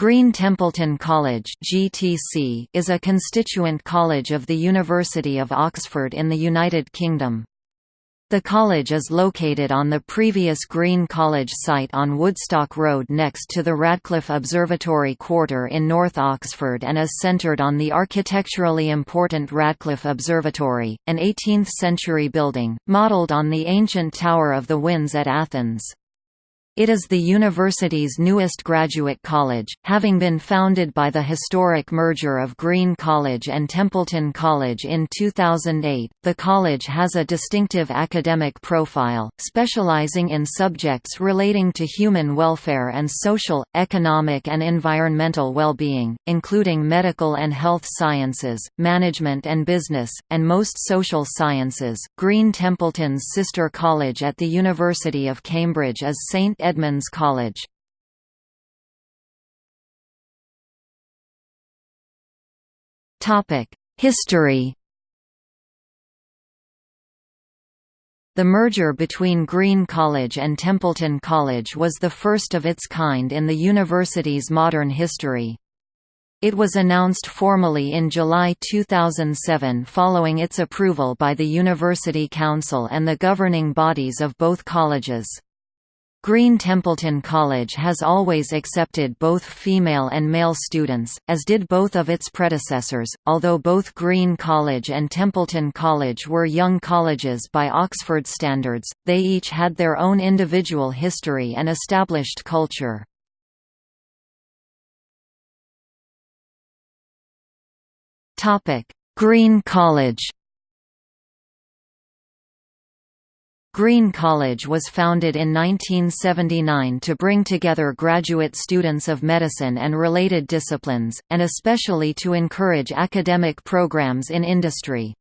Green Templeton College (GTC) is a constituent college of the University of Oxford in the United Kingdom. The college is located on the previous Green College site on Woodstock Road next to the Radcliffe Observatory Quarter in North Oxford and is centred on the architecturally important Radcliffe Observatory, an 18th-century building, modelled on the ancient Tower of the Winds at Athens. It is the university's newest graduate college, having been founded by the historic merger of Green College and Templeton College in 2008. The college has a distinctive academic profile, specializing in subjects relating to human welfare and social, economic, and environmental well-being, including medical and health sciences, management and business, and most social sciences. Green Templeton's sister college at the University of Cambridge is St. Edmunds College. History The merger between Green College and Templeton College was the first of its kind in the university's modern history. It was announced formally in July 2007 following its approval by the University Council and the governing bodies of both colleges. Green Templeton College has always accepted both female and male students, as did both of its predecessors. Although both Green College and Templeton College were young colleges by Oxford standards, they each had their own individual history and established culture. Green College Green College was founded in 1979 to bring together graduate students of medicine and related disciplines, and especially to encourage academic programs in industry.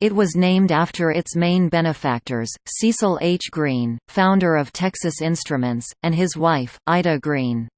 It was named after its main benefactors, Cecil H. Green, founder of Texas Instruments, and his wife, Ida Green.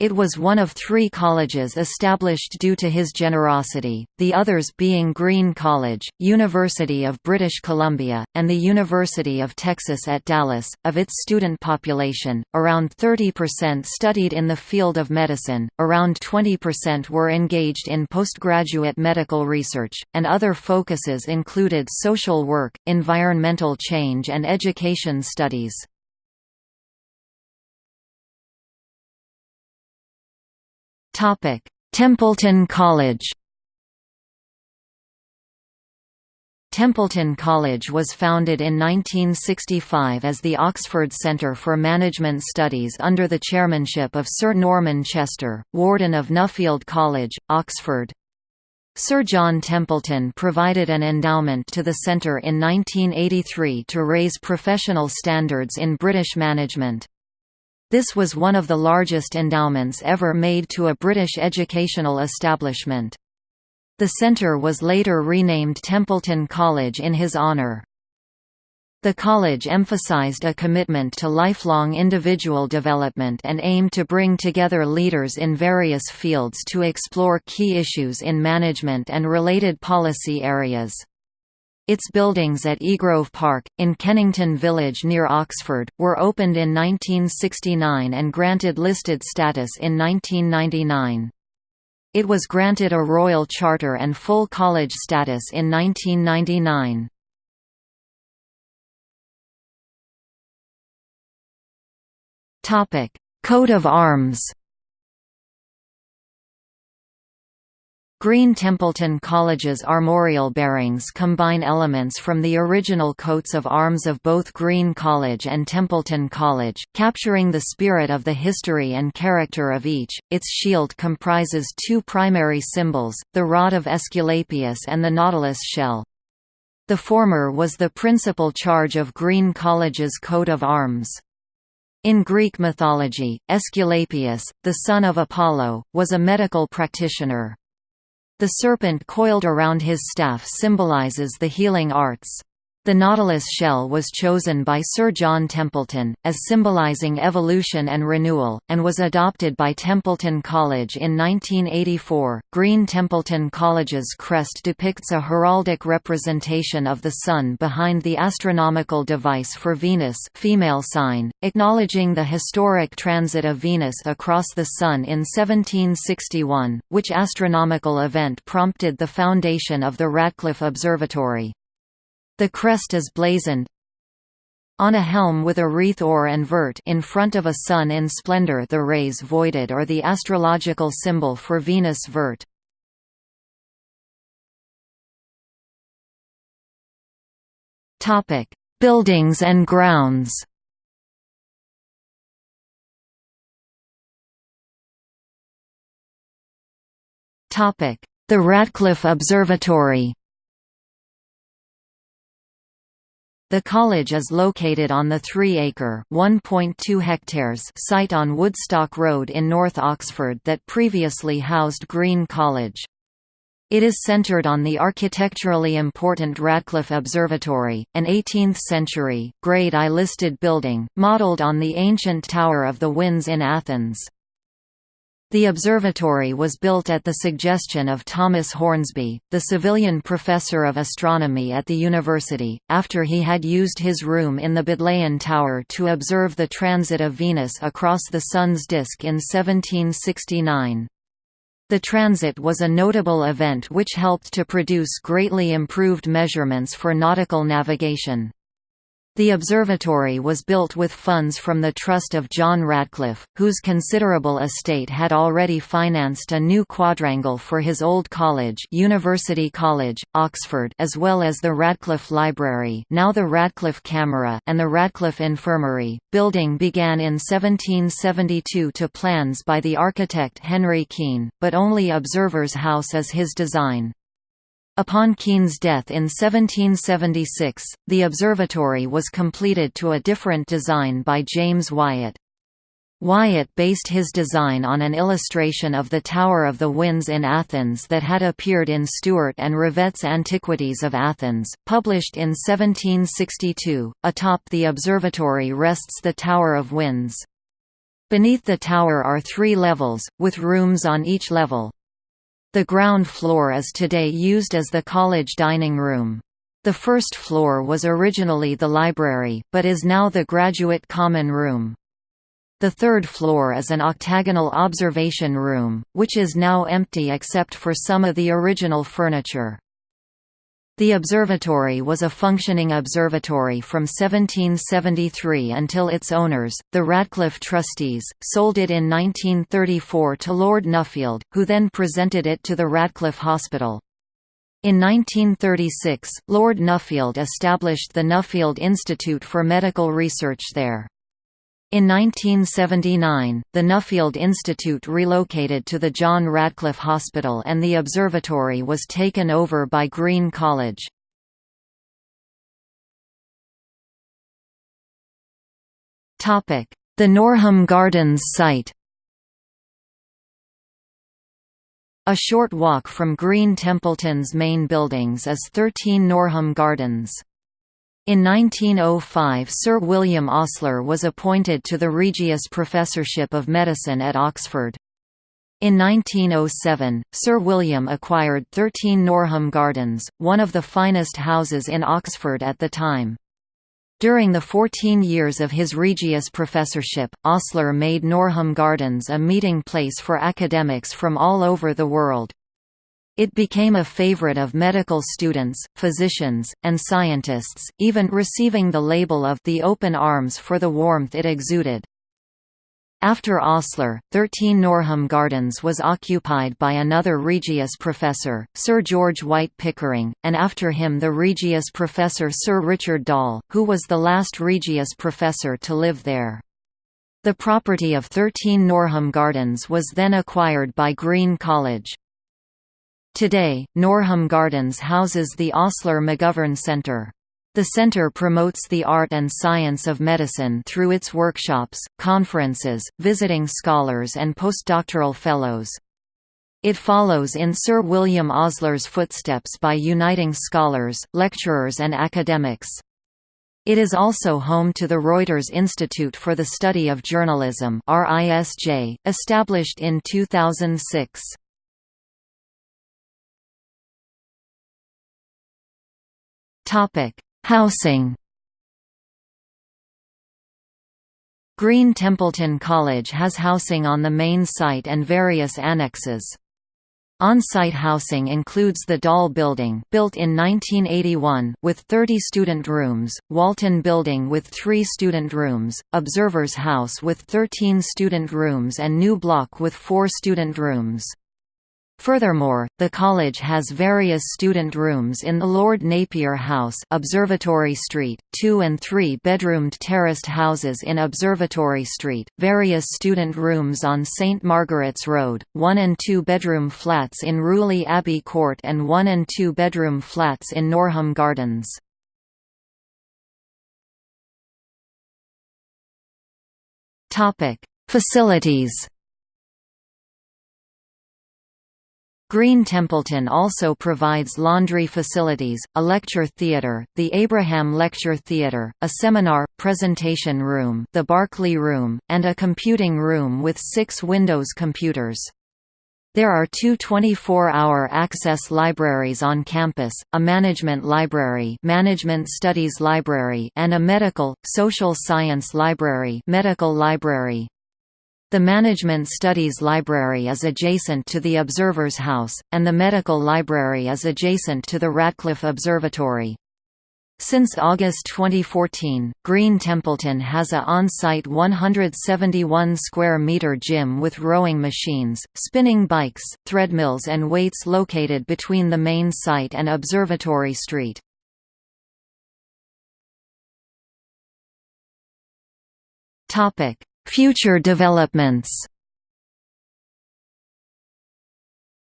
It was one of three colleges established due to his generosity, the others being Green College, University of British Columbia, and the University of Texas at Dallas. Of its student population, around 30% studied in the field of medicine, around 20% were engaged in postgraduate medical research, and other focuses included social work, environmental change, and education studies. Topic: Templeton College. Templeton College was founded in 1965 as the Oxford Centre for Management Studies under the chairmanship of Sir Norman Chester, Warden of Nuffield College, Oxford. Sir John Templeton provided an endowment to the centre in 1983 to raise professional standards in British management. This was one of the largest endowments ever made to a British educational establishment. The centre was later renamed Templeton College in his honour. The college emphasized a commitment to lifelong individual development and aimed to bring together leaders in various fields to explore key issues in management and related policy areas. Its buildings at Egrove Park, in Kennington Village near Oxford, were opened in 1969 and granted listed status in 1999. It was granted a royal charter and full college status in 1999. Coat of arms Green Templeton College's armorial bearings combine elements from the original coats of arms of both Green College and Templeton College, capturing the spirit of the history and character of each. Its shield comprises two primary symbols, the rod of Aesculapius and the nautilus shell. The former was the principal charge of Green College's coat of arms. In Greek mythology, Aesculapius, the son of Apollo, was a medical practitioner. The serpent coiled around his staff symbolizes the healing arts. The nautilus shell was chosen by Sir John Templeton, as symbolising evolution and renewal, and was adopted by Templeton College in 1984. Green Templeton College's crest depicts a heraldic representation of the Sun behind the astronomical device for Venus female sign, acknowledging the historic transit of Venus across the Sun in 1761, which astronomical event prompted the foundation of the Radcliffe Observatory. The crest is blazoned on a helm with a wreath or and vert in front of a sun in splendor the rays voided or the astrological symbol for Venus vert. Buildings and grounds. The Radcliffe Observatory. The college is located on the 3-acre (1.2 hectares) site on Woodstock Road in North Oxford that previously housed Green College. It is centred on the architecturally important Radcliffe Observatory, an 18th-century, Grade I listed building, modelled on the ancient Tower of the Winds in Athens. The observatory was built at the suggestion of Thomas Hornsby, the Savilian professor of astronomy at the university, after he had used his room in the Bodleian Tower to observe the transit of Venus across the Sun's disk in 1769. The transit was a notable event which helped to produce greatly improved measurements for nautical navigation. The observatory was built with funds from the trust of John Radcliffe, whose considerable estate had already financed a new quadrangle for his old college University College, Oxford as well as the Radcliffe Library now the Radcliffe Camera and the Radcliffe Infirmary. Building began in 1772 to plans by the architect Henry Keene, but only Observer's House is his design. Upon Keene's death in 1776, the observatory was completed to a different design by James Wyatt. Wyatt based his design on an illustration of the Tower of the Winds in Athens that had appeared in Stuart and Revett's Antiquities of Athens, published in 1762. Atop the observatory rests the Tower of Winds. Beneath the tower are three levels, with rooms on each level. The ground floor is today used as the college dining room. The first floor was originally the library, but is now the graduate common room. The third floor is an octagonal observation room, which is now empty except for some of the original furniture. The observatory was a functioning observatory from 1773 until its owners, the Radcliffe Trustees, sold it in 1934 to Lord Nuffield, who then presented it to the Radcliffe Hospital. In 1936, Lord Nuffield established the Nuffield Institute for Medical Research there. In 1979, the Nuffield Institute relocated to the John Radcliffe Hospital and the observatory was taken over by Green College. The Norham Gardens site A short walk from Green Templeton's main buildings is 13 Norham Gardens. In 1905 Sir William Osler was appointed to the Regius Professorship of Medicine at Oxford. In 1907, Sir William acquired 13 Norham Gardens, one of the finest houses in Oxford at the time. During the 14 years of his Regius professorship, Osler made Norham Gardens a meeting place for academics from all over the world. It became a favorite of medical students, physicians, and scientists, even receiving the label of the open arms for the warmth it exuded. After Osler, 13 Norham Gardens was occupied by another Regius professor, Sir George White Pickering, and after him the Regius professor Sir Richard Doll, who was the last Regius professor to live there. The property of 13 Norham Gardens was then acquired by Green College. Today, Norham Gardens houses the Osler McGovern Centre. The centre promotes the art and science of medicine through its workshops, conferences, visiting scholars and postdoctoral fellows. It follows in Sir William Osler's footsteps by uniting scholars, lecturers and academics. It is also home to the Reuters Institute for the Study of Journalism established in 2006. Housing Green Templeton College has housing on the main site and various annexes. On-site housing includes the Doll Building built in 1981 with 30 student rooms, Walton Building with 3 student rooms, Observers House with 13 student rooms and New Block with 4 student rooms. Furthermore, the college has various student rooms in the Lord Napier House Observatory Street, two- and three-bedroomed terraced houses in Observatory Street, various student rooms on St Margaret's Road, one- and two-bedroom flats in Rewley Abbey Court and one- and two-bedroom flats in Norham Gardens. Facilities Green Templeton also provides laundry facilities, a lecture theatre, the Abraham Lecture Theatre, a seminar, presentation room the Barclay Room, and a computing room with six Windows computers. There are two 24-hour access libraries on campus, a management library, management studies library, and a medical, social science library, medical library. The Management Studies Library is adjacent to the Observer's House, and the Medical Library is adjacent to the Radcliffe Observatory. Since August 2014, Green Templeton has a on-site 171 square meter gym with rowing machines, spinning bikes, treadmills and weights located between the main site and Observatory Street. Topic: Future developments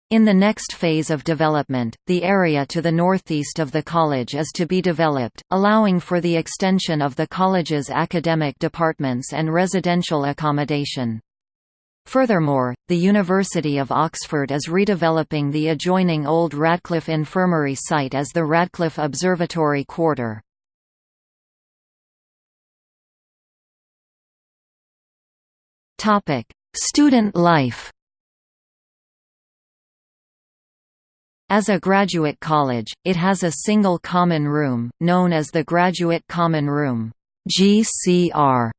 In the next phase of development, the area to the northeast of the college is to be developed, allowing for the extension of the college's academic departments and residential accommodation. Furthermore, the University of Oxford is redeveloping the adjoining Old Radcliffe Infirmary site as the Radcliffe Observatory Quarter. Student life. As a graduate college, it has a single common room, known as the Graduate Common Room (GCR),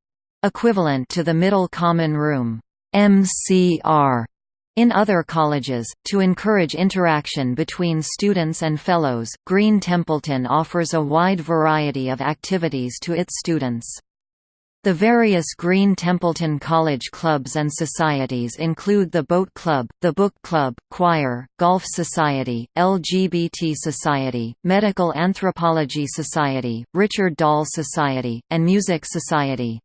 equivalent to the Middle Common Room (MCR). In other colleges, to encourage interaction between students and fellows, Green Templeton offers a wide variety of activities to its students. The various Green Templeton College clubs and societies include the Boat Club, the Book Club, Choir, Golf Society, LGBT Society, Medical Anthropology Society, Richard Doll Society, and Music Society.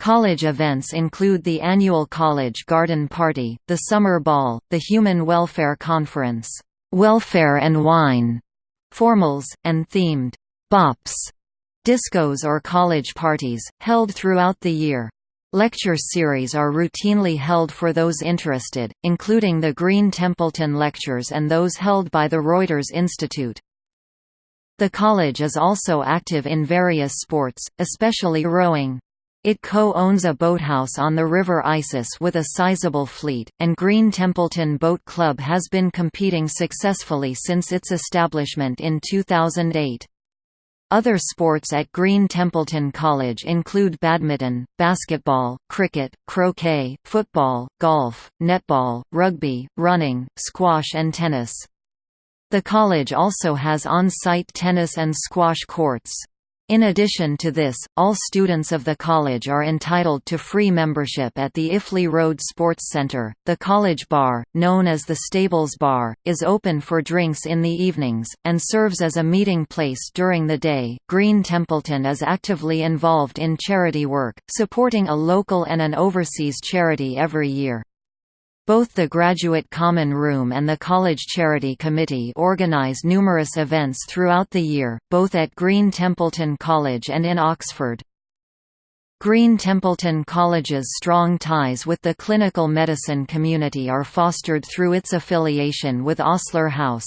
College events include the annual College Garden Party, the Summer Ball, the Human Welfare Conference, Welfare and Wine, formals, and themed bops discos or college parties, held throughout the year. Lecture series are routinely held for those interested, including the Green Templeton Lectures and those held by the Reuters Institute. The college is also active in various sports, especially rowing. It co-owns a boathouse on the River Isis with a sizable fleet, and Green Templeton Boat Club has been competing successfully since its establishment in 2008. Other sports at Green Templeton College include badminton, basketball, cricket, croquet, football, golf, netball, rugby, running, squash and tennis. The college also has on-site tennis and squash courts. In addition to this, all students of the college are entitled to free membership at the Iffley Road Sports Centre. The college bar, known as the Stables Bar, is open for drinks in the evenings, and serves as a meeting place during the day. Green Templeton is actively involved in charity work, supporting a local and an overseas charity every year. Both the Graduate Common Room and the College Charity Committee organize numerous events throughout the year, both at Green Templeton College and in Oxford. Green Templeton College's strong ties with the clinical medicine community are fostered through its affiliation with Osler House.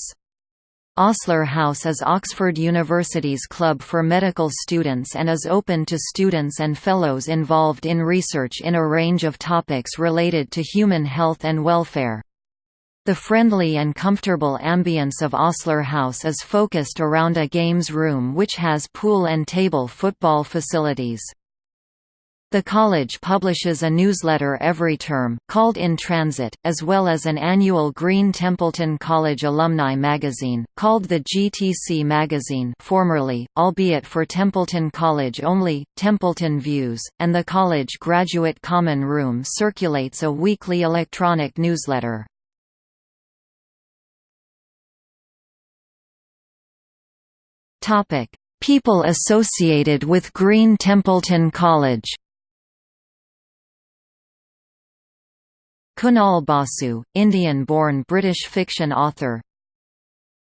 Osler House is Oxford University's club for medical students and is open to students and fellows involved in research in a range of topics related to human health and welfare. The friendly and comfortable ambience of Osler House is focused around a games room which has pool and table football facilities. The college publishes a newsletter every term, called In Transit, as well as an annual Green Templeton College alumni magazine, called the GTC Magazine formerly, albeit for Templeton College only, Templeton Views, and the college Graduate Common Room circulates a weekly electronic newsletter. People associated with Green Templeton College Kunal Basu, Indian-born British fiction author.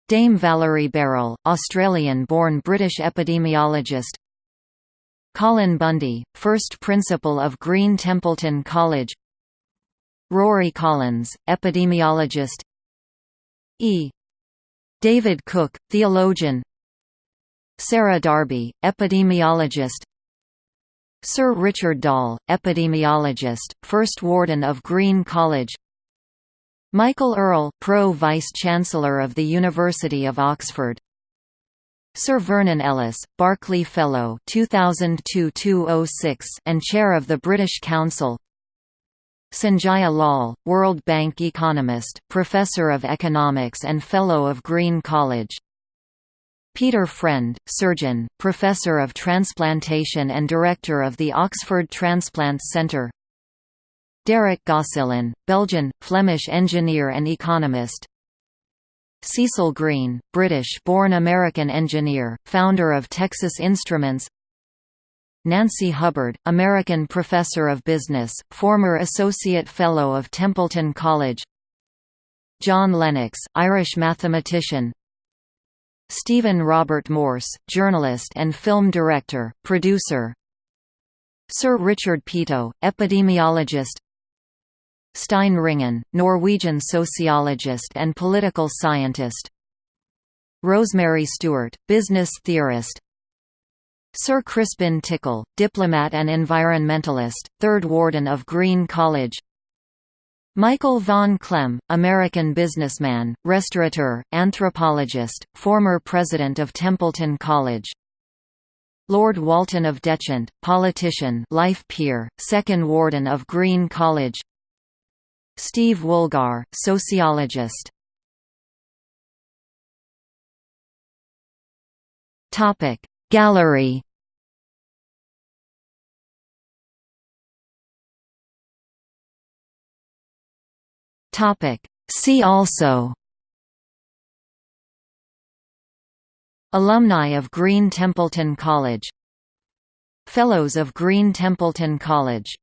Dame Valerie Beral, Australian-born British epidemiologist. Colin Bundy, first principal of Green Templeton College. Rory Collins, epidemiologist. E. David Cook, theologian. Sarah Darby, epidemiologist Sir Richard Doll, epidemiologist, first warden of Green College. Michael Earl Pro Vice-Chancellor of the University of Oxford. Sir Vernon Ellis, Barclay Fellow 2002 and Chair of the British Council. Sanjaya Lall, World Bank economist, Professor of Economics and Fellow of Green College Peter Friend, surgeon, professor of transplantation and director of the Oxford Transplant Centre Derek Gosselin, Belgian, Flemish engineer and economist. Cecil Green, British-born American engineer, founder of Texas Instruments. Nancy Hubbard, American professor of business, former associate fellow of Templeton College. John Lennox, Irish mathematician, Stephen Robert Morse, journalist and film director, producer. Sir Richard Peto, epidemiologist. Stein Ringen, Norwegian sociologist and political scientist. Rosemary Stewart, business theorist. Sir Crispin Tickell, diplomat and environmentalist, third warden of Green College Michael von Clemm, American businessman, restaurateur, anthropologist, former president of Templeton College. Lord Walton of Detchant, politician life peer, second warden of Green College. Steve Woolgar, sociologist. Gallery Topic. See also Alumni of Green Templeton College Fellows of Green Templeton College